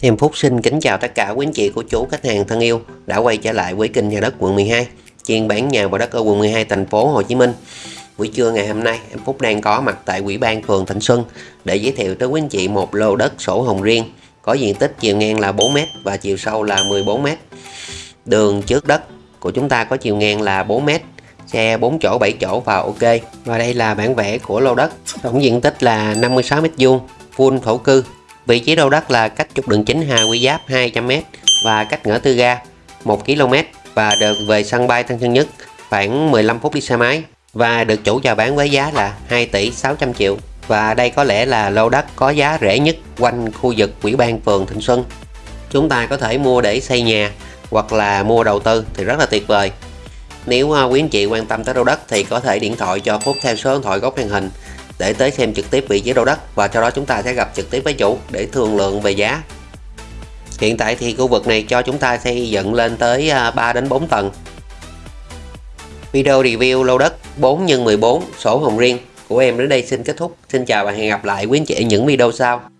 Em Phúc xin kính chào tất cả quý anh chị cô chú khách hàng thân yêu đã quay trở lại với kênh nhà đất quận 12 chuyên bán nhà và đất ở quận 12 thành phố Hồ Chí Minh. Buổi trưa ngày hôm nay, em Phúc đang có mặt tại Ủy ban phường Thịnh Xuân để giới thiệu tới quý anh chị một lô đất sổ hồng riêng, có diện tích chiều ngang là 4m và chiều sâu là 14m đường trước đất của chúng ta có chiều ngang là 4m xe 4 chỗ 7 chỗ và ok. Và đây là bản vẽ của lô đất, tổng diện tích là 56m2 full thổ cư. Vị trí lô đất là cách trục đường chính Hà Quy Giáp 200m và cách ngã tư ga 1 km và được về sân bay Tân Sơn Nhất khoảng 15 phút đi xe máy. Và được chủ chào bán với giá là 2 tỷ 600 triệu. Và đây có lẽ là lô đất có giá rẻ nhất quanh khu vực Ủy ban phường Thịnh Xuân. Chúng ta có thể mua để xây nhà hoặc là mua đầu tư thì rất là tuyệt vời. Nếu à, quý anh chị quan tâm tới lô đất thì có thể điện thoại cho Phúc theo số điện thoại góc màn hình để tới xem trực tiếp vị trí lô đất và sau đó chúng ta sẽ gặp trực tiếp với chủ để thương lượng về giá. Hiện tại thì khu vực này cho chúng ta xây dựng lên tới à, 3 đến 4 tầng. Video review lô đất 4 x 14 sổ hồng riêng của em đến đây xin kết thúc. Xin chào và hẹn gặp lại quý anh chị ở những video sau.